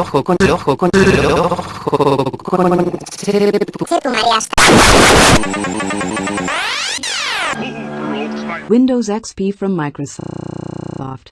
ojo con el ojo con el ojo con Windows XP from Microsoft.